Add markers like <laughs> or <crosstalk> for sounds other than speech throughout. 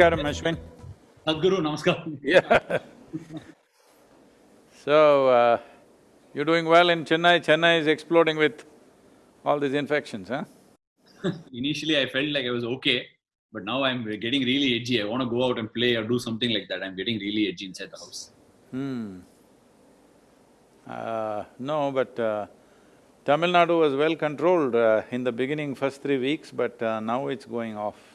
Namaskaram, Ashwin. Sadhguru, namaskar. Yeah. So, uh, you're doing well in Chennai. Chennai is exploding with all these infections, huh? Initially, I felt like I was okay, but now I'm getting really edgy. I want to go out and play or do something like that. I'm getting really edgy inside the house. Hmm. Uh, no, but uh, Tamil Nadu was well controlled uh, in the beginning, first three weeks, but uh, now it's going off.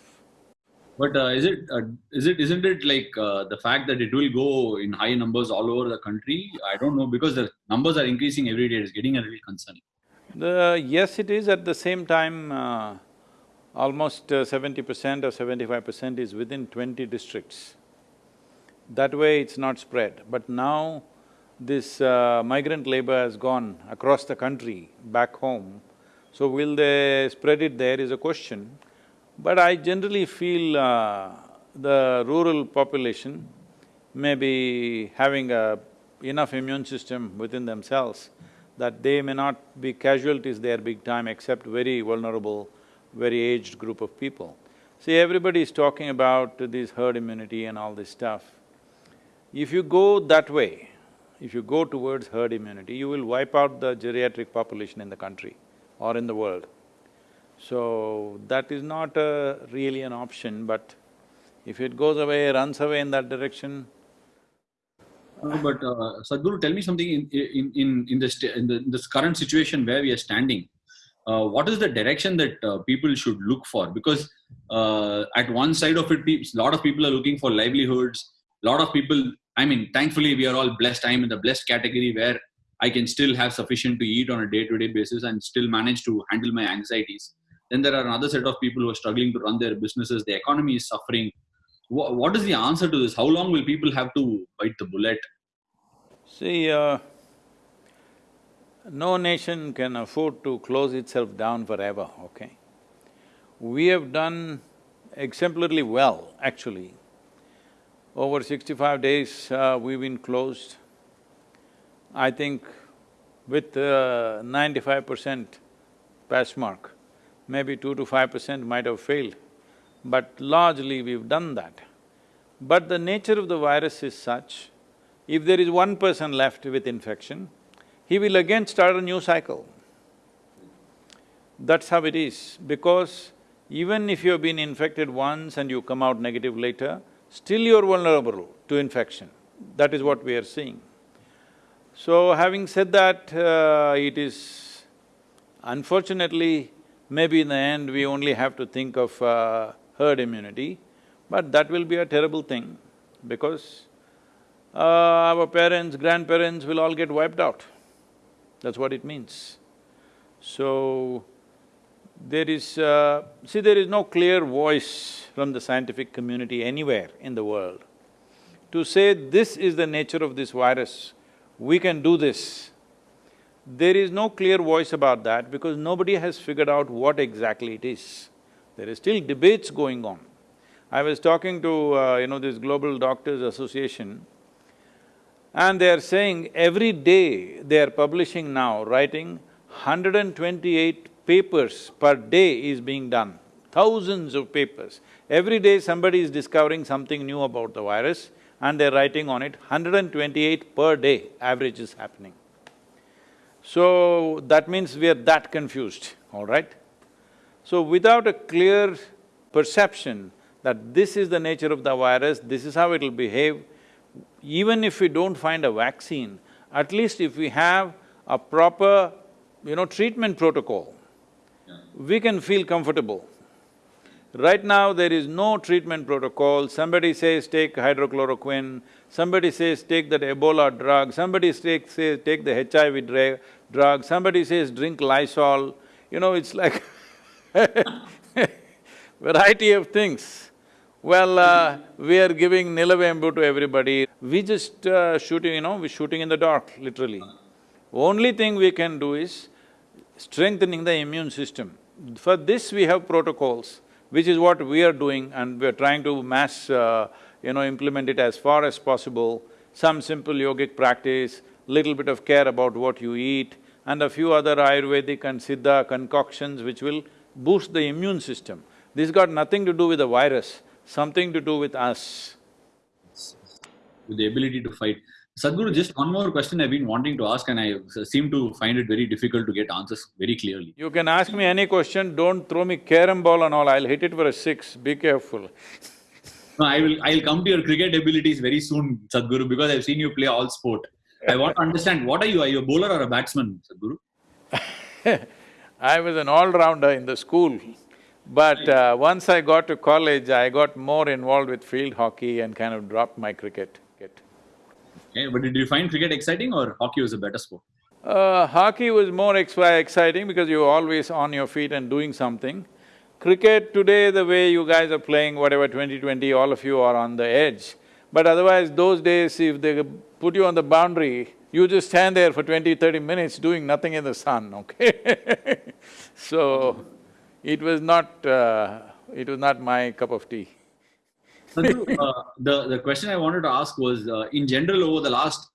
But uh, is it uh, is it isn't it like uh, the fact that it will go in high numbers all over the country? I don't know because the numbers are increasing every day. It's getting a little concerning. The… yes, it is at the same time, uh, almost uh, seventy percent or seventy-five percent is within twenty districts. That way it's not spread, but now this uh, migrant labor has gone across the country, back home. So will they spread it there is a question. But I generally feel uh, the rural population may be having a enough immune system within themselves that they may not be casualties there big time except very vulnerable, very aged group of people. See, everybody is talking about this herd immunity and all this stuff. If you go that way, if you go towards herd immunity, you will wipe out the geriatric population in the country or in the world. So, that is not a really an option, but if it goes away, runs away in that direction, Uh, but uh, Sadhguru, tell me something in in in in this in, the, in this current situation where we are standing. Uh, what is the direction that uh, people should look for? Because uh, at one side of it, a lot of people are looking for livelihoods. A lot of people, I mean, thankfully, we are all blessed. I'm in the blessed category where I can still have sufficient to eat on a day-to-day basis and still manage to handle my anxieties. Then there are another set of people who are struggling to run their businesses. The economy is suffering. What, what is the answer to this? How long will people have to bite the bullet? See, uh, no nation can afford to close itself down forever, okay? We have done exemplarily well, actually. Over sixty-five days, uh, we've been closed. I think with uh, ninety-five percent pass mark, maybe two to five percent might have failed, but largely we've done that. But the nature of the virus is such, if there is one person left with infection, he will again start a new cycle. That's how it is, because even if you have been infected once and you come out negative later, still you're vulnerable to infection. That is what we are seeing. So having said that, uh, it is unfortunately, maybe in the end we only have to think of uh, herd immunity, but that will be a terrible thing because uh, our parents, grandparents will all get wiped out. That's what it means. So, there is… Uh, see, there is no clear voice from the scientific community anywhere in the world to say this is the nature of this virus, we can do this. There is no clear voice about that because nobody has figured out what exactly it is. There is still debates going on. I was talking to, uh, you know, this Global Doctors Association and they are saying every day they are publishing now, writing 128 papers per day is being done, thousands of papers. Every day somebody is discovering something new about the virus and they're writing on it, 128 per day average is happening. So, that means we are that confused, all right? So, without a clear perception that this is the nature of the virus, this is how it'll behave, even if we don't find a vaccine, at least if we have a proper, you know, treatment protocol, we can feel comfortable. Right now, there is no treatment protocol, somebody says take hydroxychloroquine, somebody says take that Ebola drug, somebody says, says take the HIV drug, somebody says drink Lysol, you know, it's like <laughs> variety of things. Well, uh, we are giving Nilavembu to everybody. We just uh, shooting, you know, we're shooting in the dark, literally. Only thing we can do is strengthening the immune system. For this we have protocols, which is what we are doing and we're trying to mass, uh, you know, implement it as far as possible. Some simple yogic practice, little bit of care about what you eat, and a few other Ayurvedic and Siddha concoctions which will boost the immune system. This got nothing to do with the virus. something to do with us. with the ability to fight. Sadhguru, just one more question I've been wanting to ask, and I seem to find it very difficult to get answers very clearly. You can ask me any question, don't throw me carom ball and all, I'll hit it for a six, be careful. No, I will. I'll come to your cricket abilities very soon, Sadhguru, because I've seen you play all sport. I want to understand what are you? Are you a bowler or a batsman, Sadhguru? <laughs> I was an all-rounder in the school, but uh, once I got to college, I got more involved with field hockey and kind of dropped my cricket. Okay, but did you find cricket exciting or hockey was a better sport? Uh, hockey was more ex exciting because you're always on your feet and doing something. Cricket today, the way you guys are playing, whatever 2020, all of you are on the edge. But otherwise, those days, if they put you on the boundary, you just stand there for 20, 30 minutes doing nothing in the sun, <laughs> okay? so, it was not… Uh, it was not my cup of tea. Sadhguru, uh, the, the question I wanted to ask was, uh, in general, over the last…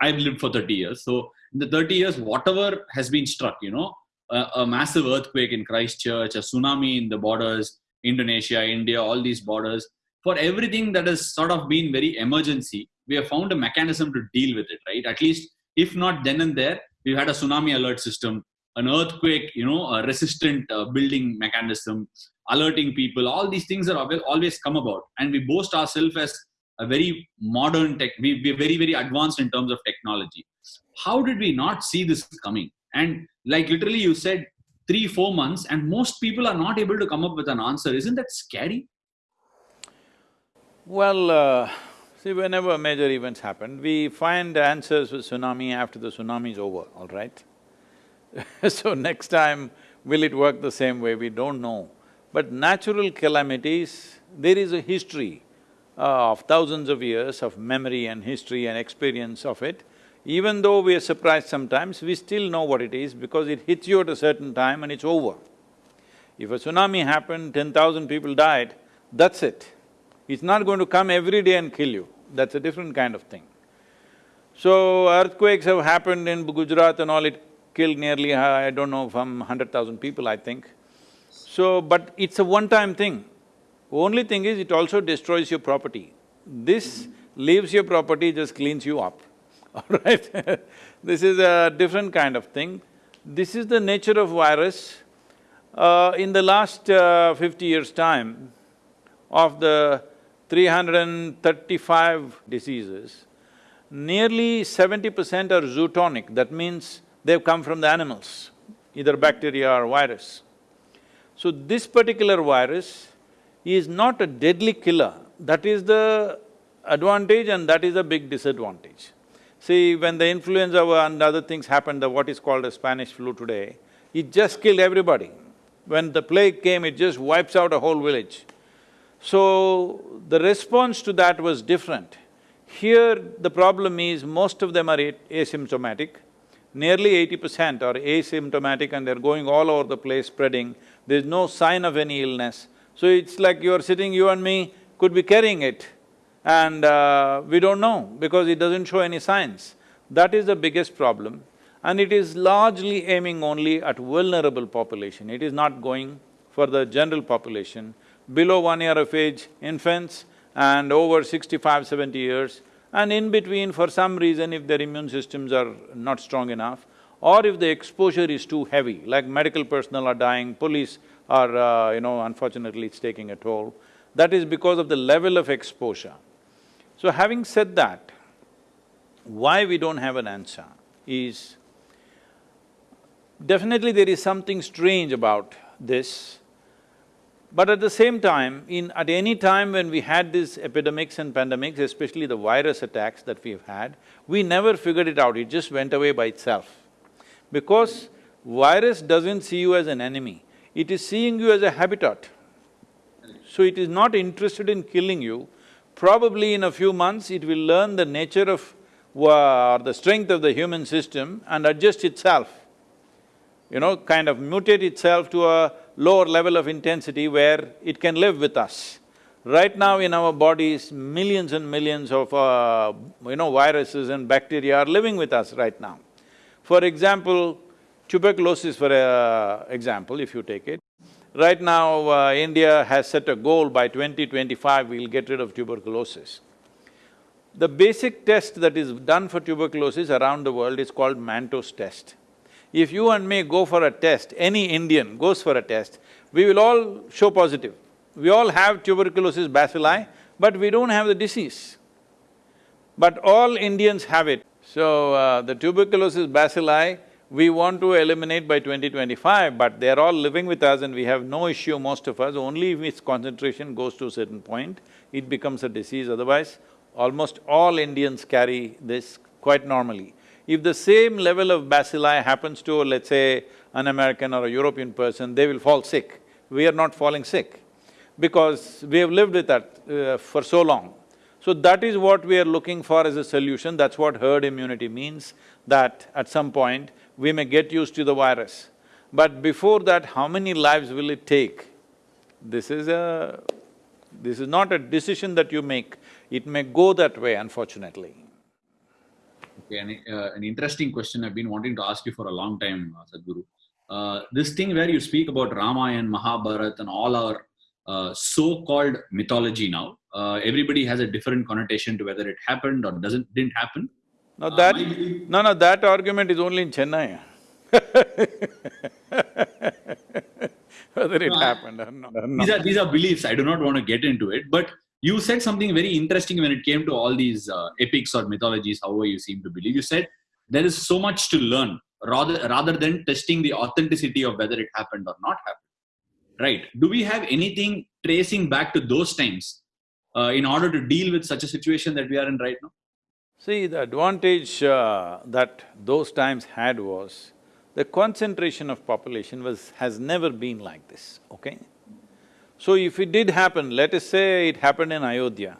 I've lived for thirty years, so in the thirty years, whatever has been struck, you know, a, a massive earthquake in Christchurch, a tsunami in the borders, Indonesia, India, all these borders, for everything that has sort of been very emergency, we have found a mechanism to deal with it, right? At least, if not then and there, we've had a tsunami alert system, an earthquake, you know, a resistant uh, building mechanism, alerting people, all these things are always come about. And we boast ourselves as a very modern tech, we, we're very, very advanced in terms of technology. How did we not see this coming? And like literally you said, three, four months, and most people are not able to come up with an answer. Isn't that scary? Well, uh, see, whenever major events happen, we find answers for tsunami after the tsunami is over, all right? <laughs> so next time, will it work the same way? We don't know. But natural calamities, there is a history uh, of thousands of years of memory and history and experience of it. Even though we are surprised sometimes, we still know what it is because it hits you at a certain time and it's over. If a tsunami happened, ten thousand people died, that's it. It's not going to come every day and kill you, that's a different kind of thing. So, earthquakes have happened in Gujarat and all, it killed nearly, I don't know, from hundred thousand people, I think. So, but it's a one-time thing. Only thing is, it also destroys your property. This leaves your property, just cleans you up. <laughs> all right <laughs> This is a different kind of thing. This is the nature of virus. Uh, in the last uh, fifty years' time, of the 335 diseases, nearly seventy percent are zoonotic, that means they've come from the animals, either bacteria or virus. So this particular virus is not a deadly killer, that is the advantage and that is a big disadvantage. See, when the influenza and other things happened, the what is called a Spanish flu today, it just killed everybody. When the plague came, it just wipes out a whole village. So, the response to that was different. Here, the problem is most of them are asymptomatic. Nearly eighty percent are asymptomatic and they're going all over the place spreading. There's no sign of any illness. So it's like you're sitting, you and me could be carrying it and uh, we don't know because it doesn't show any signs. That is the biggest problem and it is largely aiming only at vulnerable population. It is not going for the general population. Below one year of age, infants and over 65, 70 years and in between for some reason if their immune systems are not strong enough or if the exposure is too heavy, like medical personnel are dying, police are, uh, you know, unfortunately it's taking a toll, that is because of the level of exposure. So having said that, why we don't have an answer is, definitely there is something strange about this, but at the same time, in… at any time when we had these epidemics and pandemics, especially the virus attacks that we've had, we never figured it out, it just went away by itself. Because virus doesn't see you as an enemy, it is seeing you as a habitat. So it is not interested in killing you, Probably in a few months, it will learn the nature of uh, or the strength of the human system and adjust itself. You know, kind of mutate itself to a lower level of intensity where it can live with us. Right now in our bodies, millions and millions of, uh, you know, viruses and bacteria are living with us right now. For example, tuberculosis for uh, example, if you take it, Right now, uh, India has set a goal by 2025, we'll get rid of tuberculosis. The basic test that is done for tuberculosis around the world is called Mantoux test. If you and me go for a test, any Indian goes for a test, we will all show positive. We all have tuberculosis bacilli, but we don't have the disease. But all Indians have it. So, uh, the tuberculosis bacilli, we want to eliminate by 2025, but they're all living with us and we have no issue, most of us, only if its concentration goes to a certain point, it becomes a disease, otherwise almost all Indians carry this quite normally. If the same level of bacilli happens to, let's say, an American or a European person, they will fall sick. We are not falling sick because we have lived with that uh, for so long. So that is what we are looking for as a solution, that's what herd immunity means, that at some point we may get used to the virus. But before that, how many lives will it take? This is a… this is not a decision that you make, it may go that way unfortunately. Okay, an, uh, an interesting question I've been wanting to ask you for a long time, uh, Sadhguru. Uh, this thing where you speak about Ramayana, and Mahabharata and all our uh, so-called mythology now, uh, everybody has a different connotation to whether it happened or doesn't… didn't happen. No, that… no, no, that argument is only in Chennai <laughs> whether it happened or not. These are… these are beliefs, I do not want to get into it, but you said something very interesting when it came to all these uh, epics or mythologies, however you seem to believe. You said there is so much to learn rather, rather than testing the authenticity of whether it happened or not happened. Right. Do we have anything tracing back to those times uh, in order to deal with such a situation that we are in right now? See, the advantage uh, that those times had was the concentration of population was… has never been like this, okay? So if it did happen, let us say it happened in Ayodhya,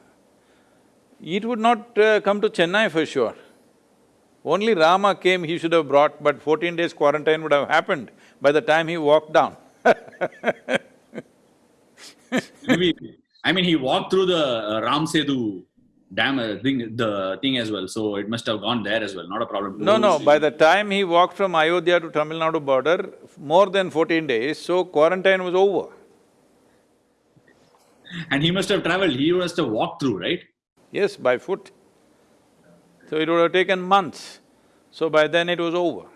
it would not uh, come to Chennai for sure. Only Rama came, he should have brought, but fourteen days quarantine would have happened by the time he walked down <laughs> Maybe, I mean, he walked through the uh, Ram Setu dam uh, thing, the thing as well, so it must have gone there as well, not a problem. No, no, by the time he walked from Ayodhya to Tamil Nadu border, more than fourteen days, so quarantine was over. And he must have traveled, he must have walked through, right? Yes, by foot. So it would have taken months. So by then it was over.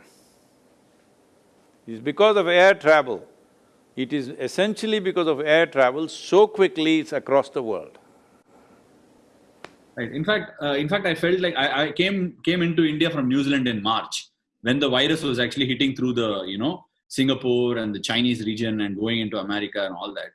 It's because of air travel. It is essentially because of air travel, so quickly it's across the world. Right. In fact, uh, in fact, I felt like I, I came came into India from New Zealand in March when the virus was actually hitting through the you know Singapore and the Chinese region and going into America and all that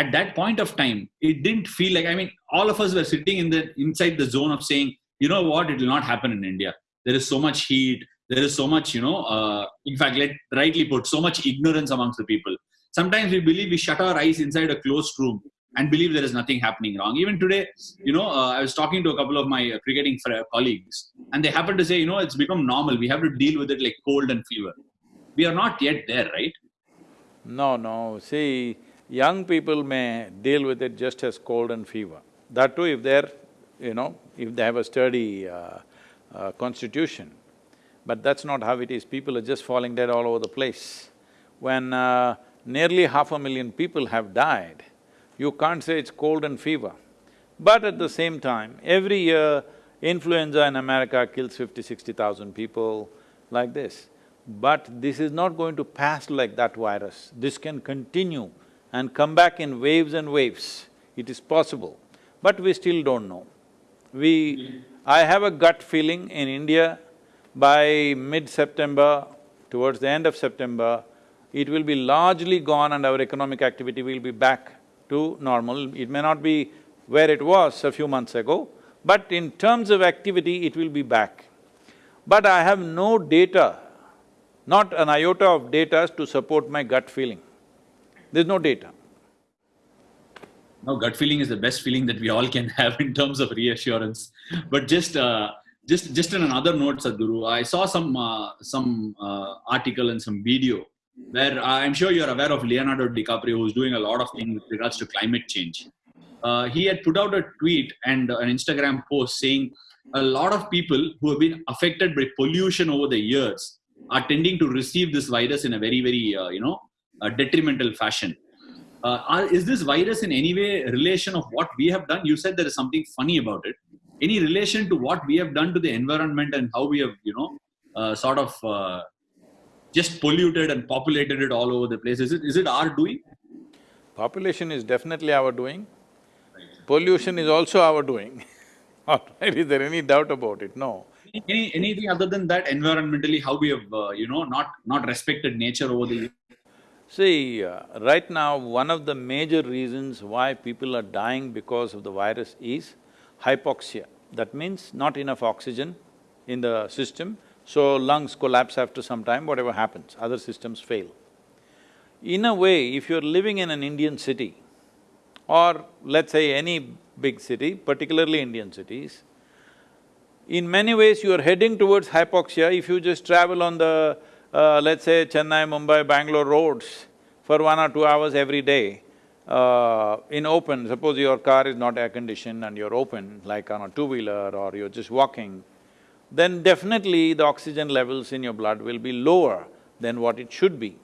at that point of time, it didn't feel like, I mean, all of us were sitting in the, inside the zone of saying, you know what, it will not happen in India. There is so much heat, there is so much, you know, uh, in fact, let rightly put, so much ignorance amongst the people. Sometimes we believe we shut our eyes inside a closed room and believe there is nothing happening wrong. Even today, you know, uh, I was talking to a couple of my uh, cricketing colleagues, and they happen to say, you know, it's become normal. We have to deal with it like cold and fever. We are not yet there, right? No, no. See, young people may deal with it just as cold and fever. That too if they're, you know, if they have a sturdy uh, uh, constitution. But that's not how it is, people are just falling dead all over the place. When uh, nearly half a million people have died, you can't say it's cold and fever. But at the same time, every year, influenza in America kills fifty, sixty thousand people, like this. But this is not going to pass like that virus, this can continue and come back in waves and waves. It is possible, but we still don't know. We… I have a gut feeling in India, by mid-September, towards the end of September, it will be largely gone and our economic activity will be back to normal. It may not be where it was a few months ago, but in terms of activity, it will be back. But I have no data, not an iota of data to support my gut feeling. There's no data. Now, gut feeling is the best feeling that we all can <laughs> have in terms of reassurance. But just, uh, just, just on another note, Sadhguru, I saw some, uh, some uh, article and some video where I'm sure you're aware of Leonardo DiCaprio, who's doing a lot of things with regards to climate change. Uh, he had put out a tweet and an Instagram post saying a lot of people who have been affected by pollution over the years are tending to receive this virus in a very, very, uh, you know, a detrimental fashion. uh, are, is this virus in any way a relation of what we have done? You said there is something funny about it. Any relation to what we have done to the environment and how we have, you know, uh, sort of uh, just polluted and populated it all over the place? Is it is it our doing? Population is definitely our doing. Pollution is also our doing. <laughs> All right, is there any doubt about it? No. Any anything other than that environmentally, how we have, uh, you know, not not respected nature over the years? See, uh, right now, one of the major reasons why people are dying because of the virus is hypoxia. That means not enough oxygen in the system, so lungs collapse after some time, whatever happens, other systems fail. In a way, if you're living in an Indian city, or let's say any big city, particularly Indian cities, in many ways you are heading towards hypoxia if you just travel on the uh, let's say Chennai, Mumbai, Bangalore roads for one or two hours every day, uh, in open, suppose your car is not air-conditioned and you're open, like on a two-wheeler or you're just walking, then definitely the oxygen levels in your blood will be lower than what it should be.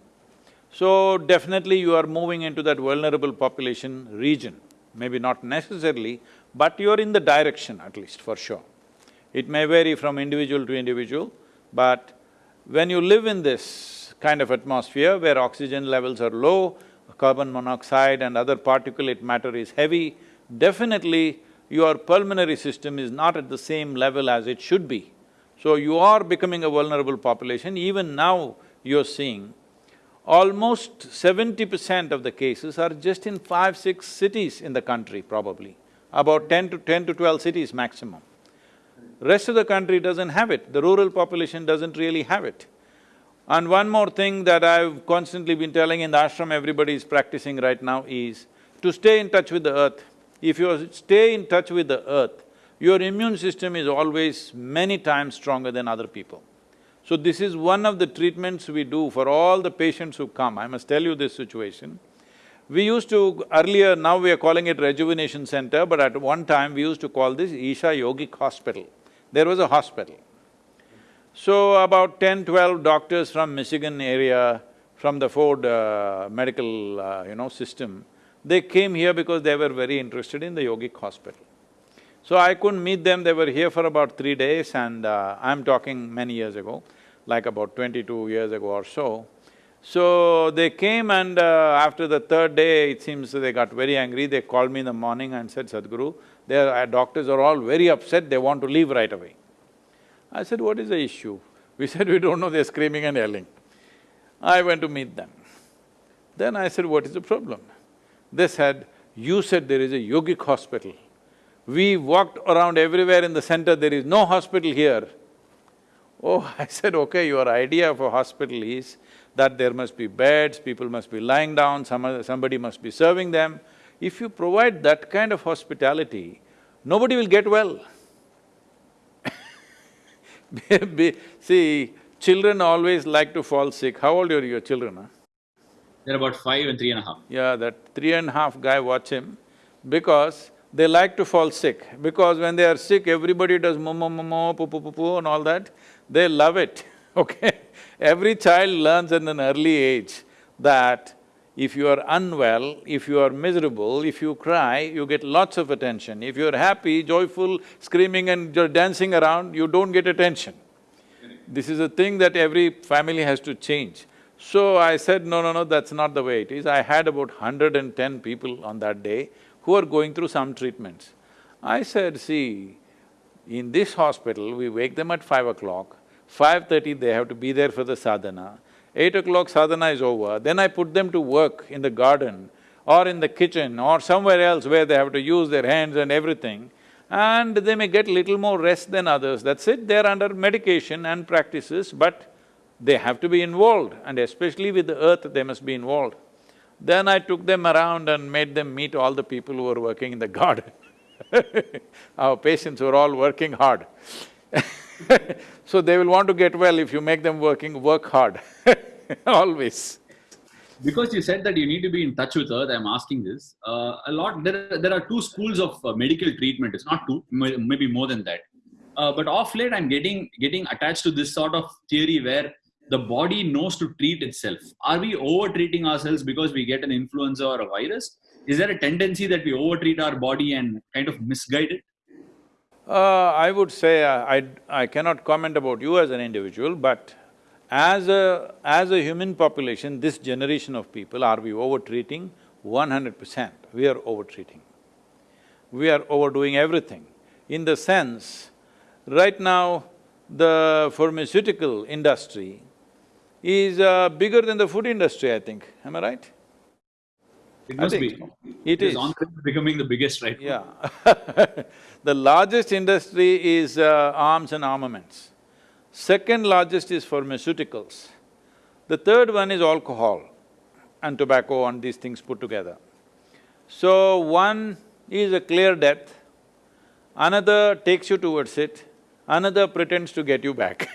So definitely you are moving into that vulnerable population region, maybe not necessarily, but you're in the direction at least, for sure. It may vary from individual to individual, but when you live in this kind of atmosphere where oxygen levels are low, carbon monoxide and other particulate matter is heavy, definitely your pulmonary system is not at the same level as it should be. So you are becoming a vulnerable population. Even now you're seeing almost seventy percent of the cases are just in five, six cities in the country probably, about ten to… ten to twelve cities maximum. Rest of the country doesn't have it, the rural population doesn't really have it. And one more thing that I've constantly been telling in the ashram everybody is practicing right now is to stay in touch with the earth. If you stay in touch with the earth, your immune system is always many times stronger than other people. So this is one of the treatments we do for all the patients who come. I must tell you this situation. We used to… earlier, now we are calling it Rejuvenation Center, but at one time we used to call this Isha Yogic Hospital there was a hospital. So about 10, 12 doctors from Michigan area, from the Ford uh, medical, uh, you know, system, they came here because they were very interested in the yogic hospital. So I couldn't meet them, they were here for about three days and uh, I'm talking many years ago, like about twenty-two years ago or so. So they came and uh, after the third day, it seems they got very angry, they called me in the morning and said, Sadhguru, their doctors are all very upset, they want to leave right away. I said, what is the issue? <laughs> We said, we don't know, they're screaming and yelling. I went to meet them. Then I said, what is the problem? They said, you said there is a yogic hospital. We walked around everywhere in the center, there is no hospital here. Oh, <laughs> I said, okay, your idea of a hospital is that there must be beds, people must be lying down, some, somebody must be serving them. If you provide that kind of hospitality, nobody will get well. <laughs> See, children always like to fall sick. How old are your children, huh? They're about five and three and a half. Yeah, that three and a half guy, watch him, because they like to fall sick. Because when they are sick, everybody does momo momo, poo poo poo poo and all that. They love it, <laughs> okay? Every child learns at an early age that if you are unwell, if you are miserable, if you cry, you get lots of attention. If you're happy, joyful, screaming and you're dancing around, you don't get attention. This is a thing that every family has to change. So I said, no, no, no, that's not the way it is. I had about hundred and ten people on that day who are going through some treatments. I said, see, in this hospital, we wake them at five o'clock, five-thirty they have to be there for the sadhana, Eight o'clock sadhana is over, then I put them to work in the garden or in the kitchen or somewhere else where they have to use their hands and everything, and they may get little more rest than others, that's it, they're under medication and practices, but they have to be involved. And especially with the earth, they must be involved. Then I took them around and made them meet all the people who were working in the <laughs> garden. Our patients were all working hard <laughs> so they will want to get well if you make them working… work hard <laughs> always. Because you said that you need to be in touch with earth, I'm asking this. Uh, a lot… there, there are two schools of uh, medical treatment, it's not two, maybe more than that. Uh, but off late I'm getting… getting attached to this sort of theory where the body knows to treat itself. Are we over treating ourselves because we get an influenza or a virus? Is there a tendency that we over treat our body and kind of misguide it? Uh, I would say uh, I, I cannot comment about you as an individual, but as a… as a human population, this generation of people, are we over-treating? One hundred percent, we are over-treating. We are overdoing everything. In the sense, right now, the pharmaceutical industry is uh, bigger than the food industry, I think. Am I right? It must be. It is. on the way to becoming the biggest right now. Yeah <laughs> The largest industry is uh, arms and armaments. Second largest is pharmaceuticals. The third one is alcohol and tobacco and these things put together. So one is a clear death, another takes you towards it, another pretends to get you back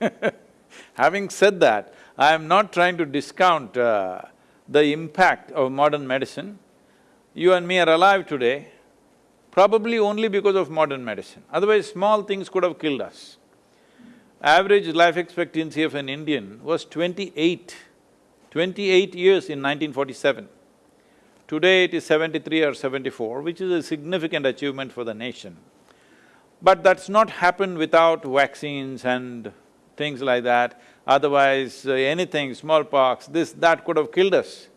<laughs> Having said that, I am not trying to discount uh, the impact of modern medicine. You and me are alive today, probably only because of modern medicine, otherwise small things could have killed us. Average life expectancy of an Indian was twenty-eight, twenty-eight years in 1947. Today it is seventy-three or seventy-four, which is a significant achievement for the nation. But that's not happened without vaccines and things like that. Otherwise, uh, anything, smallpox, this, that could have killed us.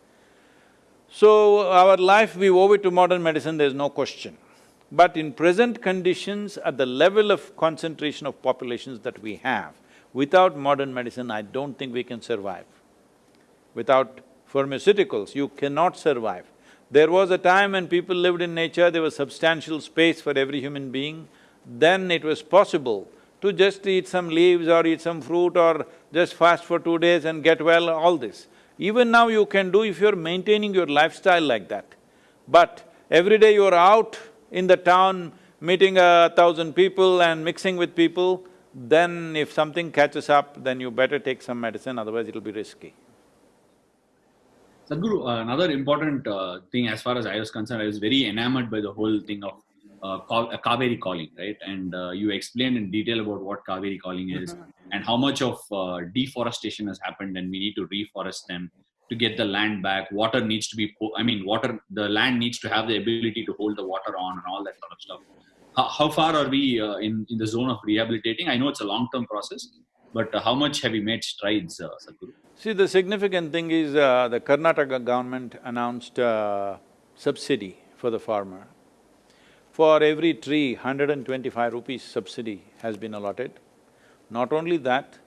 So, our life, we owe it to modern medicine, there's no question. But in present conditions, at the level of concentration of populations that we have, without modern medicine, I don't think we can survive. Without pharmaceuticals, you cannot survive. There was a time when people lived in nature, there was substantial space for every human being, then it was possible to just eat some leaves or eat some fruit or just fast for two days and get well, all this. Even now you can do if you're maintaining your lifestyle like that. But every day you're out in the town meeting a thousand people and mixing with people, then if something catches up, then you better take some medicine, otherwise it'll be risky. Sadhguru, uh, another important uh, thing as far as I was concerned, I was very enamored by the whole thing of uh, uh Kaveri calling, right? And uh, you explained in detail about what Kaveri calling is mm-hmm. and how much of uh, deforestation has happened, and we need to reforest them to get the land back. Water needs to be, I mean, water, the land needs to have the ability to hold the water on and all that sort of stuff. How, how far are we uh, in, in the zone of rehabilitating? I know it's a long term process, but uh, how much have we made strides, uh, Sadhguru? See, the significant thing is uh, the Karnataka government announced uh, subsidy for the farmer. For every tree, 125 rupees subsidy has been allotted. Not only that,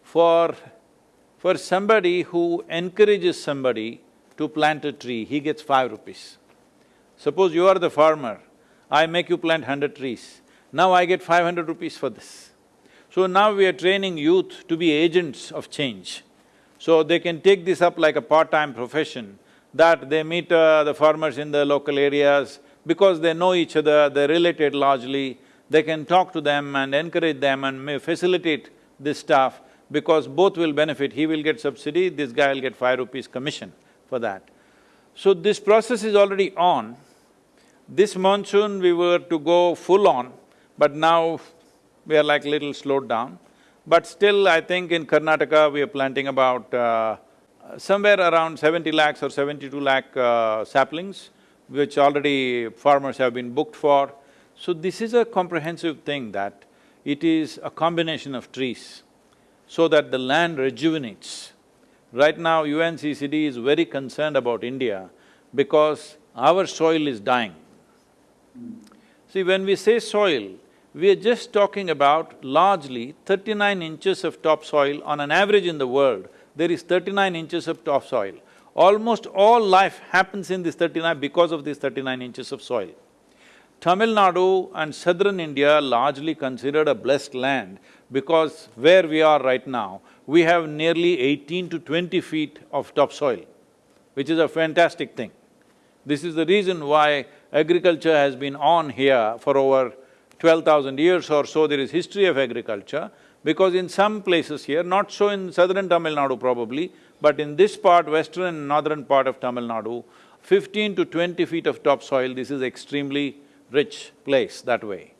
for for somebody who encourages somebody to plant a tree, he gets five rupees. Suppose you are the farmer, I make you plant hundred trees, now I get five hundred rupees for this. So now we are training youth to be agents of change. So they can take this up like a part-time profession, that they meet uh, the farmers in the local areas, because they know each other, they're related largely, they can talk to them and encourage them and may facilitate this stuff because both will benefit, he will get subsidy, this guy will get five rupees commission for that. So this process is already on. This monsoon we were to go full on, but now we are like little slowed down. But still, I think in Karnataka we are planting about uh, somewhere around seventy lakhs or seventy-two lakh uh, saplings, which already farmers have been booked for. So this is a comprehensive thing that it is a combination of trees so that the land rejuvenates. Right now, UNCCD is very concerned about India because our soil is dying. See, when we say soil, we are just talking about largely thirty-nine inches of topsoil on an average in the world, there is thirty-nine inches of topsoil. Almost all life happens in this thirty-nine because of these thirty-nine inches of soil. Tamil Nadu and southern India largely considered a blessed land because where we are right now, we have nearly eighteen to twenty feet of topsoil, which is a fantastic thing. This is the reason why agriculture has been on here for over twelve thousand years or so, there is history of agriculture, because in some places here, not so in southern Tamil Nadu probably, but in this part, western and northern part of Tamil Nadu, fifteen to twenty feet of topsoil, this is extremely rich place that way.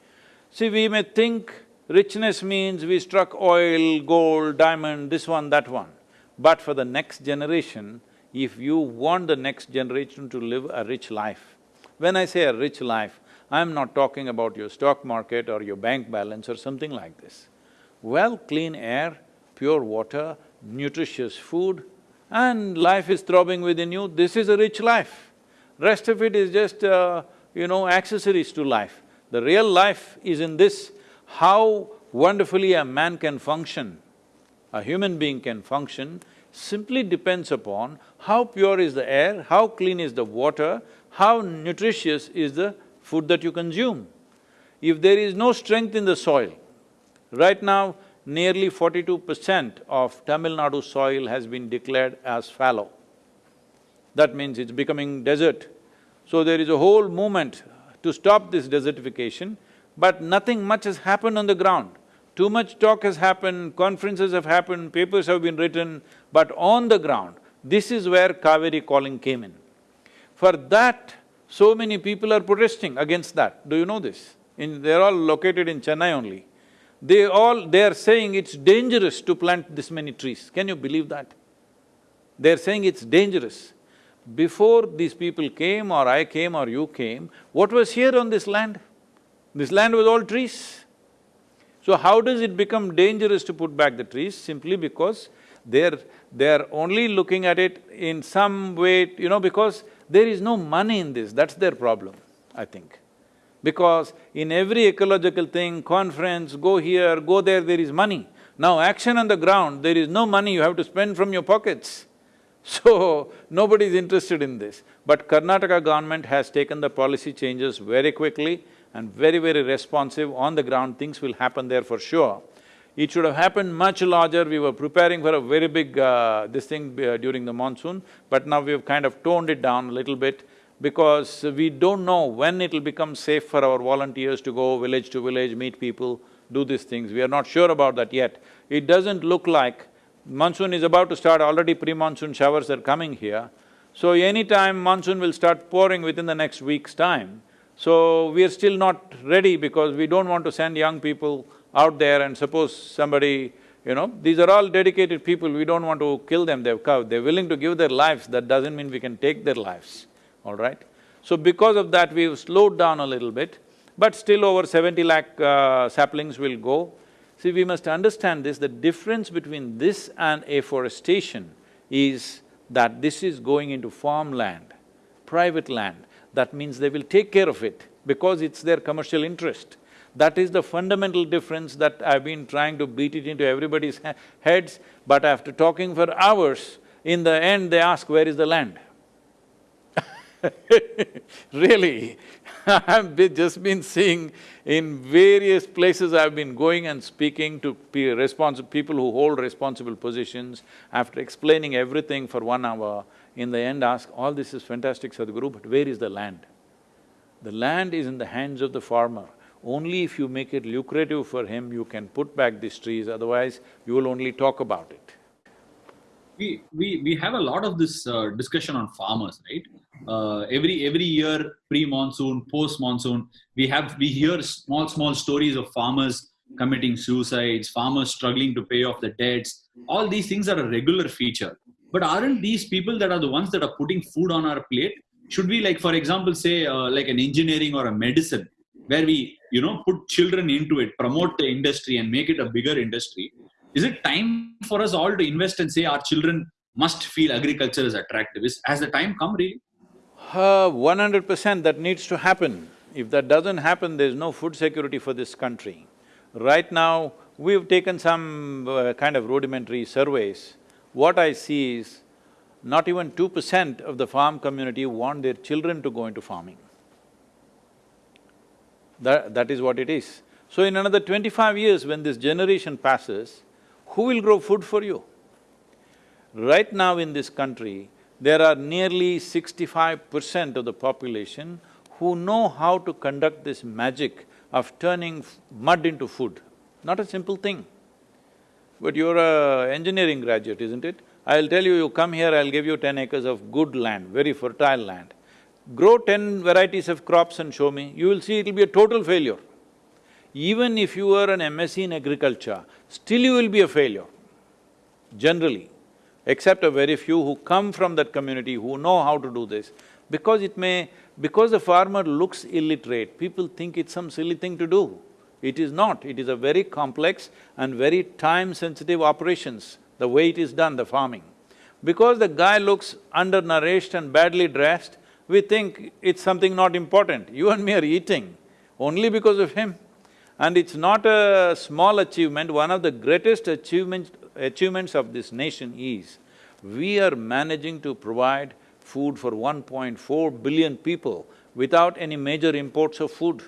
See, we may think Richness means we struck oil, gold, diamond, this one, that one. But for the next generation, if you want the next generation to live a rich life, when I say a rich life, I'm not talking about your stock market or your bank balance or something like this. Well, clean air, pure water, nutritious food, and life is throbbing within you, this is a rich life. Rest of it is just, uh, you know, accessories to life. The real life is in this, how wonderfully a man can function, a human being can function, simply depends upon how pure is the air, how clean is the water, how nutritious is the food that you consume. If there is no strength in the soil, right now nearly forty-two percent of Tamil Nadu soil has been declared as fallow. That means it's becoming desert. So there is a whole movement to stop this desertification, but nothing much has happened on the ground. Too much talk has happened, conferences have happened, papers have been written, but on the ground, this is where Kaveri calling came in. For that, so many people are protesting against that. Do you know this? In… they're all located in Chennai only. They all… they are saying it's dangerous to plant this many trees. Can you believe that? They're saying it's dangerous. Before these people came or I came or you came, what was here on this land? This land was all trees. So how does it become dangerous to put back the trees? Simply because they're… they're only looking at it in some way, you know, because there is no money in this, that's their problem, I think. Because in every ecological thing, conference, go here, go there, there is money. Now action on the ground, there is no money, you have to spend from your pockets. <laughs> So, nobody is interested in this. But Karnataka government has taken the policy changes very quickly and very, very responsive on the ground, things will happen there for sure. It should have happened much larger, we were preparing for a very big uh, this thing uh, during the monsoon, but now we've kind of toned it down a little bit because we don't know when it'll become safe for our volunteers to go village to village, meet people, do these things. We are not sure about that yet. It doesn't look like monsoon is about to start, already pre-monsoon showers are coming here. So anytime monsoon will start pouring within the next week's time. So we are still not ready because we don't want to send young people out there and suppose somebody, you know, these are all dedicated people, we don't want to kill them, they've they're willing to give their lives, that doesn't mean we can take their lives, all right? So because of that, we've slowed down a little bit, but still over seventy lakh uh, saplings will go. See, we must understand this, the difference between this and afforestation is that this is going into farmland, private land. That means they will take care of it because it's their commercial interest. That is the fundamental difference that I've been trying to beat it into everybody's <laughs> heads, but after talking for hours, in the end they ask, where is the land? <laughs> really, <laughs> I've just been seeing in various places I've been going and speaking to pe people who hold responsible positions, after explaining everything for one hour, in the end ask, all this is fantastic Sadhguru, but where is the land? The land is in the hands of the farmer. Only if you make it lucrative for him, you can put back these trees, otherwise you will only talk about it. We, we, we have a lot of this uh, discussion on farmers, right? Uh, every every year, pre-monsoon, post-monsoon, we have we hear small small stories of farmers committing suicides, farmers struggling to pay off the debts. All these things are a regular feature. But aren't these people that are the ones that are putting food on our plate? Should we, like for example, say uh, like an engineering or a medicine, where we you know put children into it promote the industry and make it a bigger industry is it time for us all to invest and say our children must feel agriculture is attractive is has the time come really uh, 100% that needs to happen. If that doesn't happen, there's no food security for this country. Right now, we've taken some uh, kind of rudimentary surveys. What I see is, not even two percent of the farm community want their children to go into farming. That… that is what it is. So in another twenty-five years, when this generation passes, who will grow food for you? Right now in this country, there are nearly sixty-five percent of the population who know how to conduct this magic of turning mud into food. Not a simple thing. But you're a engineering graduate, isn't it? I'll tell you, you come here, I'll give you ten acres of good land, very fertile land grow ten varieties of crops and show me, you will see it'll be a total failure. Even if you are an MSc in agriculture, still you will be a failure, generally, except a very few who come from that community, who know how to do this. Because it may… because the farmer looks illiterate, people think it's some silly thing to do. It is not, it is a very complex and very time-sensitive operations, the way it is done, the farming. Because the guy looks undernourished and badly dressed, we think it's something not important. You and me are eating only because of him. And it's not a small achievement, one of the greatest achievements, achievements of this nation is, we are managing to provide food for 1.4 billion people without any major imports of food.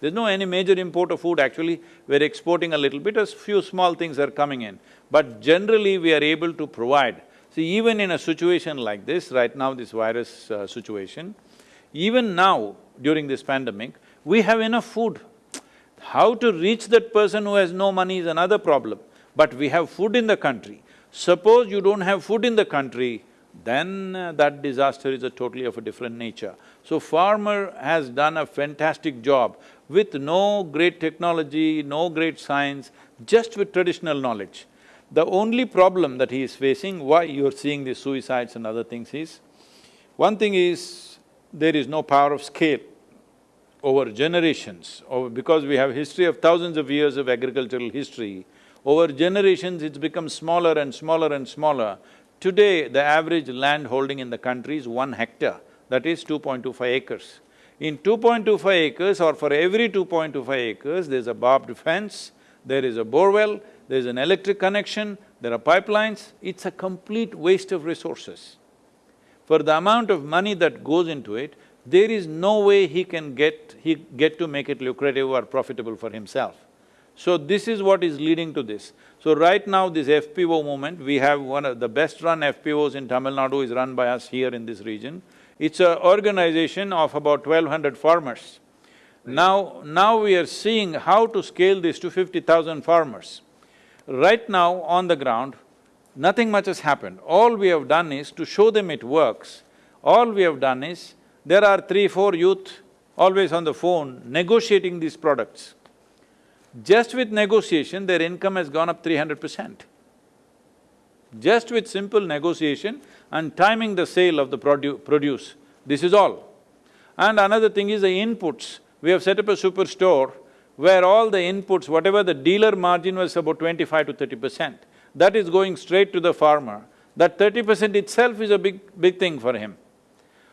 There's no any major import of food, actually, we're exporting a little bit, a few small things are coming in. But generally, we are able to provide. See, even in a situation like this, right now this virus uh, situation, even now, during this pandemic, we have enough food. How to reach that person who has no money is another problem, but we have food in the country. Suppose you don't have food in the country, then uh, that disaster is a totally of a different nature. So farmer has done a fantastic job with no great technology, no great science, just with traditional knowledge. The only problem that he is facing, why you're seeing these suicides and other things is, one thing is, there is no power of scale over generations, over… because we have history of thousands of years of agricultural history, over generations it's become smaller and smaller and smaller. Today, the average land holding in the country is one hectare, that is 2.25 acres. In 2.25 acres or for every 2.25 acres, there's a barbed fence, there is a borewell, there's an electric connection, there are pipelines, it's a complete waste of resources. For the amount of money that goes into it, there is no way he can get… he get to make it lucrative or profitable for himself. So this is what is leading to this. So right now this FPO movement, we have one of the best run FPOs in Tamil Nadu is run by us here in this region. It's an organization of about twelve hundred farmers. Now… now we are seeing how to scale this to fifty thousand farmers. Right now on the ground, nothing much has happened. All we have done is to show them it works. All we have done is there are three, four youth always on the phone negotiating these products. Just with negotiation, their income has gone up three hundred percent. Just with simple negotiation and timing the sale of the produ produce, this is all. And another thing is the inputs. We have set up a superstore where all the inputs, whatever the dealer margin was about twenty-five to thirty percent, that is going straight to the farmer. That thirty percent itself is a big, big thing for him.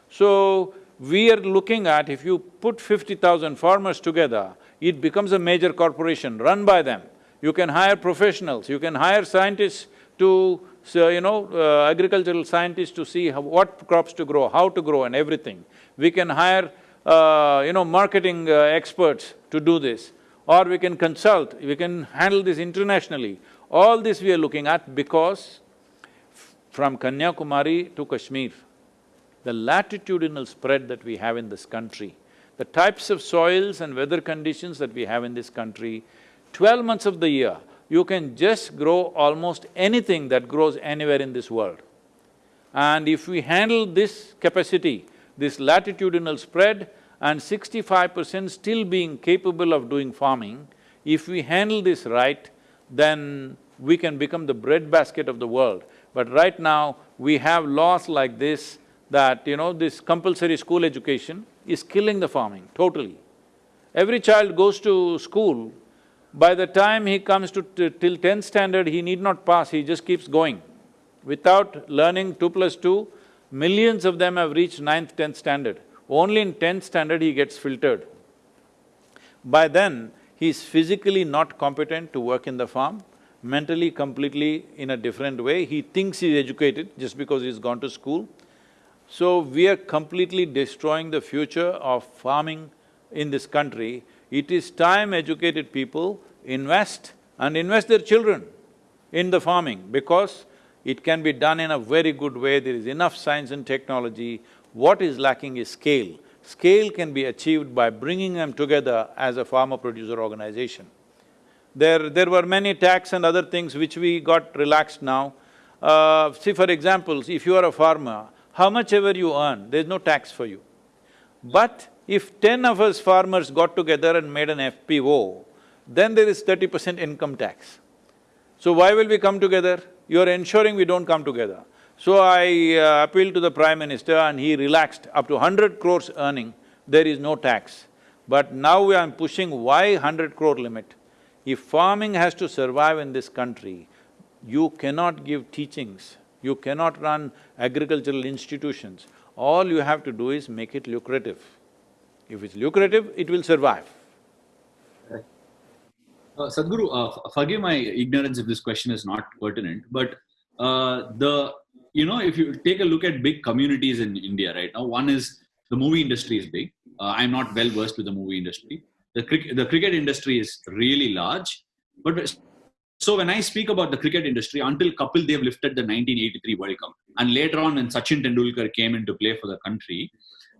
So, we are looking at if you put fifty thousand farmers together, it becomes a major corporation run by them. You can hire professionals, you can hire scientists to, so, you know, uh, agricultural scientists to see how, what crops to grow, how to grow and everything. We can hire, uh, you know, marketing uh, experts to do this. Or we can consult, we can handle this internationally. All this we are looking at because from Kanyakumari to Kashmir, the latitudinal spread that we have in this country, the types of soils and weather conditions that we have in this country, twelve months of the year, you can just grow almost anything that grows anywhere in this world. And if we handle this capacity, this latitudinal spread and sixty-five percent still being capable of doing farming, if we handle this right, then we can become the breadbasket of the world. But right now, we have laws like this that, you know, this compulsory school education is killing the farming, totally. Every child goes to school, by the time he comes to till tenth standard, he need not pass, he just keeps going. Without learning two plus two, millions of them have reached ninth, tenth standard. Only in tenth standard he gets filtered. By then, he is physically not competent to work in the farm, mentally completely in a different way, he thinks he's educated just because he's gone to school. So we are completely destroying the future of farming in this country. It is time educated people invest and invest their children in the farming because it can be done in a very good way, there is enough science and technology. What is lacking is scale. Scale can be achieved by bringing them together as a farmer-producer organization. There… there were many tax and other things which we got relaxed now. Uh, see, for example, if you are a farmer, how much ever you earn, there's no tax for you. But if ten of us farmers got together and made an FPO, then there is thirty percent income tax. So why will we come together? You're ensuring we don't come together. So I uh, appealed to the Prime Minister and he relaxed up to hundred crores earning, there is no tax. But now I'm pushing why hundred crore limit? If farming has to survive in this country, you cannot give teachings, you cannot run agricultural institutions. All you have to do is make it lucrative. If it's lucrative, it will survive. Uh, Sadhguru, uh, forgive my ignorance if this question is not pertinent, but uh, the you know if you take a look at big communities in India right now, one is the movie industry is big. Uh, I'm not well versed with the movie industry. The cricket the cricket industry is really large, but so when I speak about the cricket industry, until Kapil Dev lifted the 1983 World Cup, and later on when Sachin Tendulkar came into play for the country,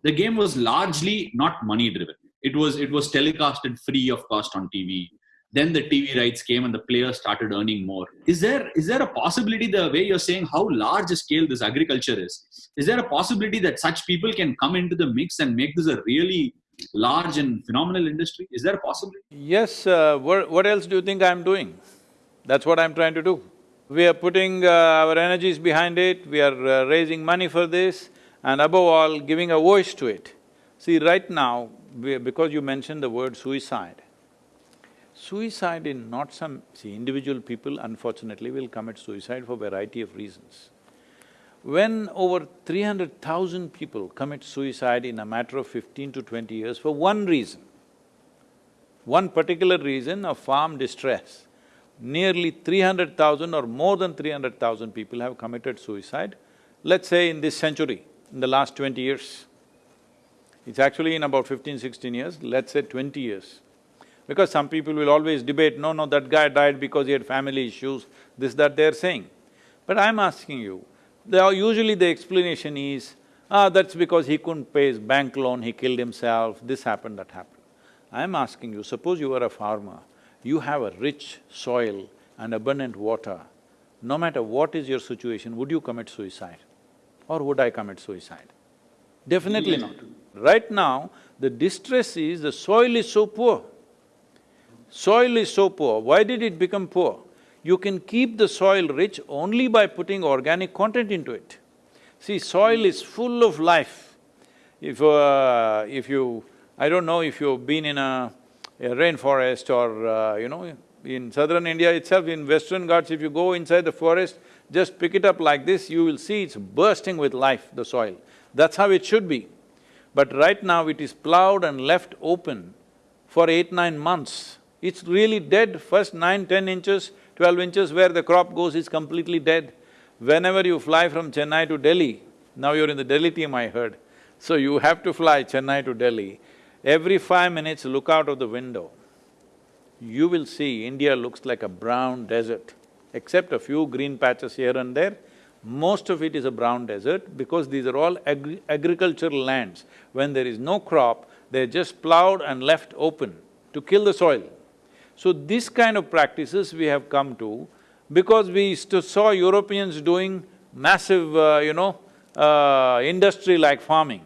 the game was largely not money driven. It was it was telecasted free of cost on TV then the tv rights came and the players started earning more. Is there is there a possibility the way you're saying how large a scale this agriculture is is there a possibility that such people can come into the mix and make this a really large and phenomenal industry? Is there a possibility? Yes uh, what, what else do you think i'm doing that's what i'm trying to do. We are putting uh, our energies behind it. We are uh, raising money for this and above all giving a voice to it. See right now because you mentioned the word suicide. Suicide in not some… see, individual people unfortunately will commit suicide for variety of reasons. When over three hundred thousand people commit suicide in a matter of fifteen to twenty years for one reason, one particular reason of farm distress, nearly three hundred thousand or more than three hundred thousand people have committed suicide, let's say in this century, in the last twenty years. It's actually in about 15, 16 years, let's say twenty years. Because some people will always debate, no, no, that guy died because he had family issues, this, that they're saying. But I'm asking you, are, usually the explanation is, ah, that's because he couldn't pay his bank loan, he killed himself, this happened, that happened. I'm asking you, suppose you were a farmer, you have a rich soil and abundant water, no matter what is your situation, would you commit suicide? Or would I commit suicide? Definitely not. Right now, the distress is the soil is so poor. Soil is so poor, why did it become poor? You can keep the soil rich only by putting organic content into it. See, soil is full of life. If… Uh, if you… I don't know if you've been in a, a rainforest or, uh, you know, in southern India itself, in western Ghats, if you go inside the forest, just pick it up like this, you will see it's bursting with life, the soil. That's how it should be. But right now it is plowed and left open for eight, nine months. It's really dead, first nine, ten inches, twelve inches where the crop goes is completely dead. Whenever you fly from Chennai to Delhi, now you're in the Delhi team I heard, so you have to fly Chennai to Delhi, every five minutes look out of the window. You will see India looks like a brown desert, except a few green patches here and there, most of it is a brown desert because these are all agri agricultural lands. When there is no crop, they're just plowed and left open to kill the soil. So this kind of practices we have come to because we saw Europeans doing massive, uh, you know, uh, industry like farming.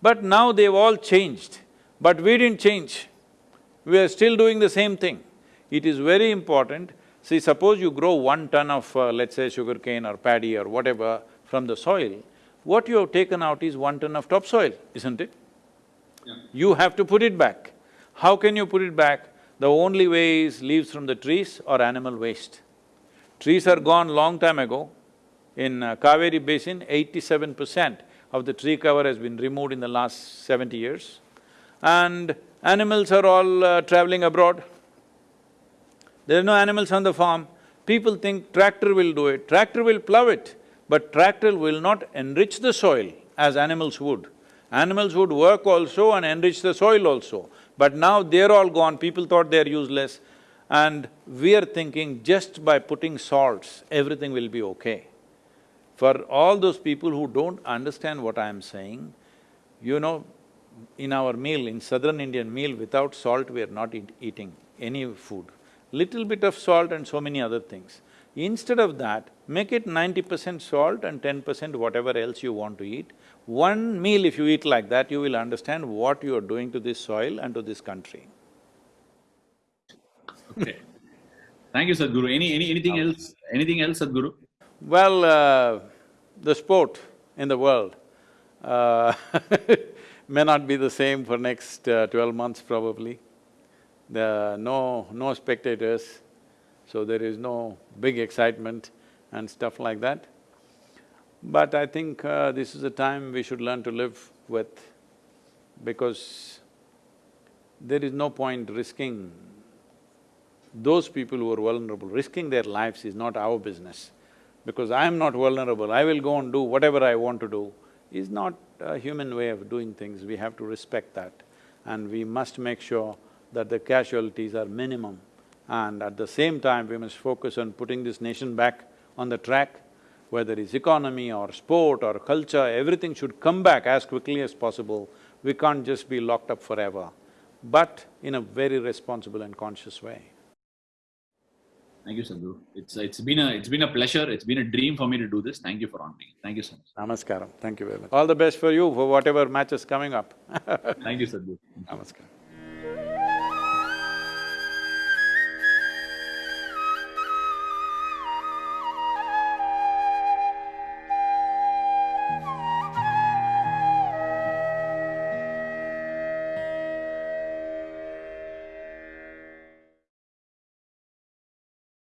But now they've all changed, but we didn't change. We are still doing the same thing. It is very important, see suppose you grow one ton of, uh, let's say sugarcane or paddy or whatever from the soil, what you have taken out is one ton of topsoil, isn't it? Yeah. You have to put it back. How can you put it back? The only way is leaves from the trees or animal waste. Trees are gone long time ago. In uh, Kaveri Basin, eighty-seven percent of the tree cover has been removed in the last seventy years. And animals are all uh, traveling abroad. There are no animals on the farm. People think tractor will do it, tractor will plow it, but tractor will not enrich the soil as animals would. Animals would work also and enrich the soil also. But now they're all gone, people thought they're useless and we are thinking just by putting salts, everything will be okay. For all those people who don't understand what I'm saying, you know, in our meal, in southern Indian meal, without salt we are not eat eating any food. Little bit of salt and so many other things. Instead of that, make it ninety percent salt and ten percent whatever else you want to eat. One meal if you eat like that, you will understand what you are doing to this soil and to this country. okay. Thank you, Sadhguru. Any, any, anything else? Anything else, Sadhguru? Well, uh, the sport in the world uh, <laughs> may not be the same for next uh, twelve months probably. There no… no spectators, so there is no big excitement and stuff like that. But I think uh, this is a time we should learn to live with because there is no point risking those people who are vulnerable, risking their lives is not our business. Because I am not vulnerable, I will go and do whatever I want to do, is not a human way of doing things, we have to respect that. And we must make sure that the casualties are minimum. And at the same time, we must focus on putting this nation back on the track, whether it's economy or sport or culture, everything should come back as quickly as possible. We can't just be locked up forever, but in a very responsible and conscious way. Thank you, Sadhguru. It's, it's been a, it's been a pleasure. It's been a dream for me to do this. Thank you for honoring. Thank you so much. Namaskaram, thank you very much. All the best for you for whatever match is coming up Thank you, Sadhguru. <laughs> Namaskaram.